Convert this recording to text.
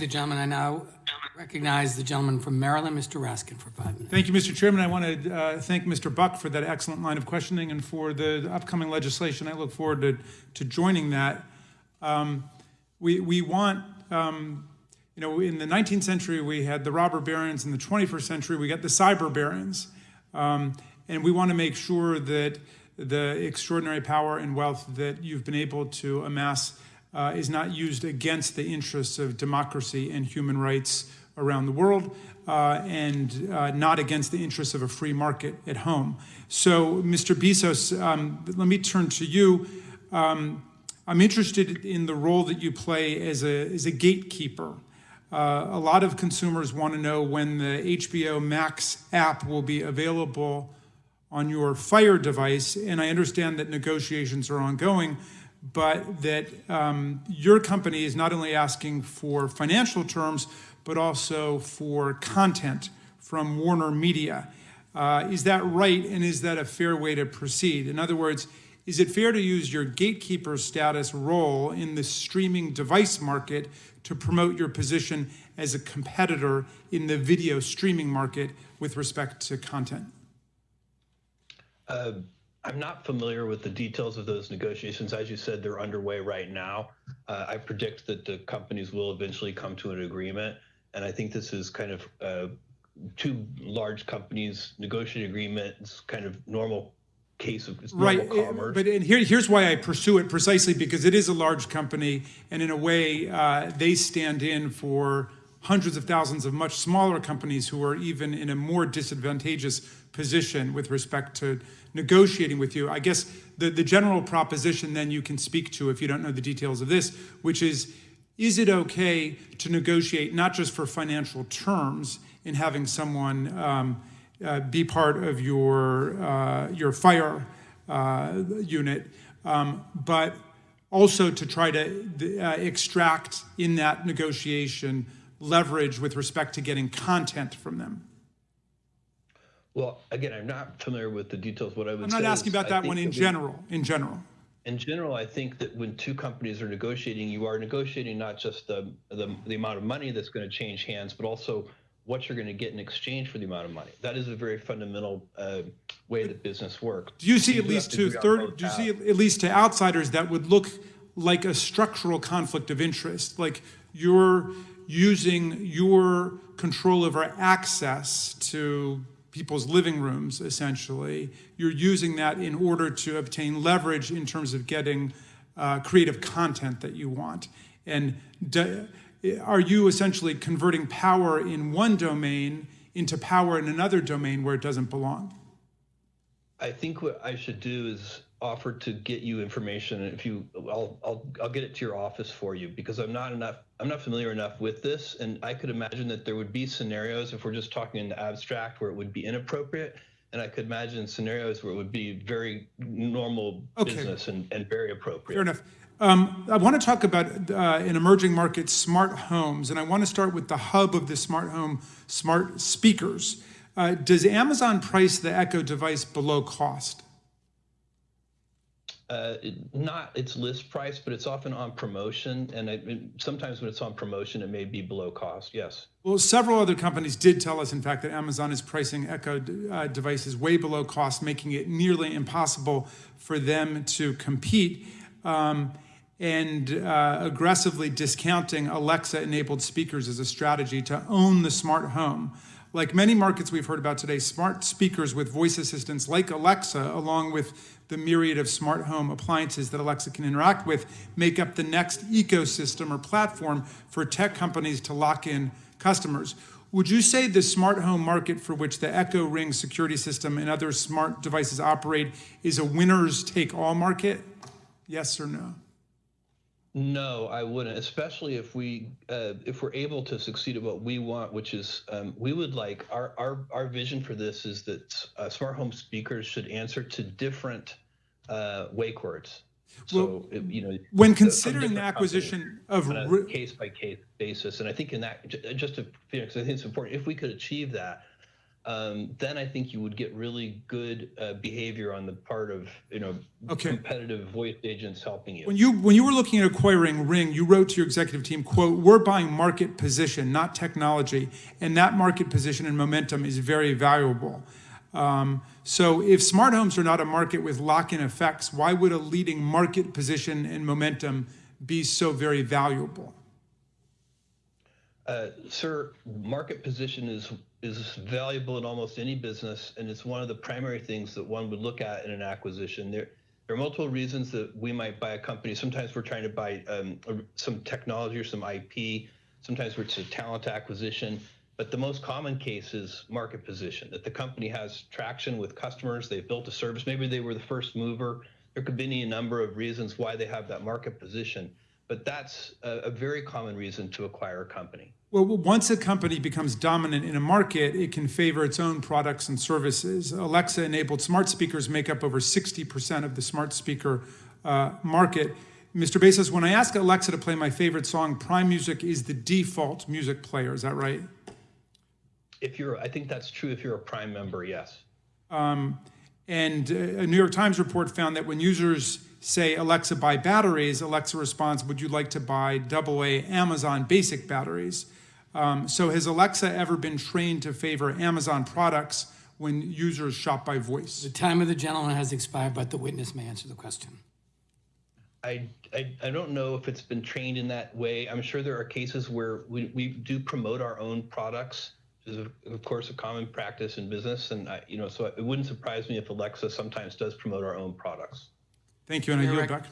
the gentleman. I now recognize the gentleman from Maryland, Mr. Raskin, for five minutes. Thank you, Mr. Chairman. I want to uh, thank Mr. Buck for that excellent line of questioning and for the upcoming legislation. I look forward to, to joining that. Um, we, we want, um, you know, in the 19th century, we had the robber barons. In the 21st century, we got the cyber barons. Um, and we want to make sure that the extraordinary power and wealth that you've been able to amass uh, is not used against the interests of democracy and human rights around the world uh, and uh, not against the interests of a free market at home. So, Mr. Bezos, um, let me turn to you. Um, I'm interested in the role that you play as a, as a gatekeeper. Uh, a lot of consumers want to know when the HBO Max app will be available on your Fire device, and I understand that negotiations are ongoing, but that um, your company is not only asking for financial terms, but also for content from Warner Media. Uh, is that right, and is that a fair way to proceed? In other words, is it fair to use your gatekeeper status role in the streaming device market to promote your position as a competitor in the video streaming market with respect to content? Uh, I'm not familiar with the details of those negotiations. As you said, they're underway right now. Uh, I predict that the companies will eventually come to an agreement. And I think this is kind of uh, two large companies negotiating agreements, kind of normal case of right. commerce. But and here, here's why I pursue it precisely because it is a large company, and in a way, uh, they stand in for hundreds of thousands of much smaller companies who are even in a more disadvantageous position with respect to negotiating with you. I guess the, the general proposition then you can speak to if you don't know the details of this, which is, is it okay to negotiate not just for financial terms in having someone um, uh, be part of your, uh, your fire uh, unit, um, but also to try to uh, extract in that negotiation leverage with respect to getting content from them? Well, again, I'm not familiar with the details. What I would I'm not asking about that one in we- general, in general. In general, I think that when two companies are negotiating, you are negotiating not just the the, the amount of money that's going to change hands, but also what you're going to get in exchange for the amount of money. That is a very fundamental uh, way that business works. Do you see You at least to third, do you see at least to outsiders that would look like a structural conflict of interest? Like you're using your control over access to people's living rooms, essentially. You're using that in order to obtain leverage in terms of getting uh, creative content that you want. And are you essentially converting power in one domain into power in another domain where it doesn't belong? I think what I should do is offer to get you information. If you, I'll, I'll, I'll get it to your office for you because I'm not enough, I'm not familiar enough with this. And I could imagine that there would be scenarios if we're just talking in the abstract where it would be inappropriate. And I could imagine scenarios where it would be very normal Okay. business and, and very appropriate. Fair enough. Um, I want to talk about uh, an emerging market, smart homes, and I want to start with the hub of the smart home, smart speakers. Uh, does Amazon price the Echo device below cost? Uh, it, not its list price, but it's often on promotion. And I, it- sometimes when it's on promotion, it may be below cost. Yes. Well, several other companies did tell us, in fact, that Amazon is pricing Echo uh, devices way below cost, making it nearly impossible for them to compete. Um, and uh, aggressively discounting Alexa-enabled speakers as a strategy to own the smart home. Like many markets we've heard about today, smart speakers with voice assistants like Alexa, along with the myriad of smart home appliances that Alexa can interact with, make up the next ecosystem or platform for tech companies to lock in customers. Would you say the smart home market for which the Echo Ring security system and other smart devices operate is a winners take all market? Yes or no? No, I wouldn't, especially if we uh, if we're able to succeed at what we want, which is um, we would like our our our vision for this is that uh, smart home speakers should answer to different uh, wake words. So it- you know, When considering the acquisition of, on a case by case basis, and I think in that just to Phoenix, I think it's important if we could achieve that. Um, then I think you would get really good uh, behavior on the part of you know Okay. competitive voice agents helping you. When you, when you were looking at acquiring Ring, you wrote to your executive team, quote, "We're buying market position, not technology, and that market position and momentum is very valuable." Um, so if smart homes are not a market with lock-in effects, why would a leading market position and momentum be so very valuable? Uh, sir, market position is is valuable in almost any business, and it's one of the primary things that one would look at in an acquisition. There, there are multiple reasons that we might buy a company. Sometimes we're trying to buy um, some technology or some IP. Sometimes it's a talent acquisition. But the most common case is market position, that the company has traction with customers, they've built a service, maybe they were the first mover. There could be any number of reasons why they have that market position, but that's a, a very common reason to acquire a company. Well, once a company becomes dominant in a market, it can favor its own products and services. Alexa enabled smart speakers make up over 60% of the smart speaker uh, market. Mr. Bezos, when I ask Alexa to play my favorite song, Prime Music is the default music player. Is that right? If you're, I think that's true if you're a Prime member, yes. And uh, a New York Times report found that when users say, Alexa, buy batteries, Alexa responds, Would you like to buy AA Amazon basic batteries? Um, so has Alexa ever been trained to favor Amazon products when users shop by voice? The time of the gentleman has expired, but the witness may answer the question. I, I, I don't know if it's been trained in that way. I'm sure there are cases where we, we do promote our own products, which is of, of course a common practice in business. And I, you know, so it wouldn't surprise me if Alexa sometimes does promote our own products. Thank you, and I yield back.